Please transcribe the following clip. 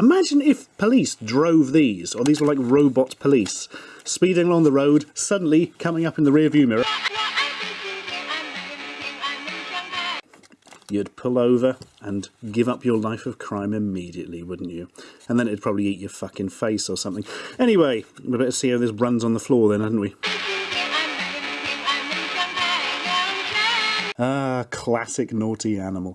Imagine if police drove these, or these were like robot police, speeding along the road, suddenly coming up in the rearview mirror. You'd pull over and give up your life of crime immediately, wouldn't you? And then it'd probably eat your fucking face or something. Anyway, we better see how this runs on the floor then, hadn't we? Ah, classic naughty animal.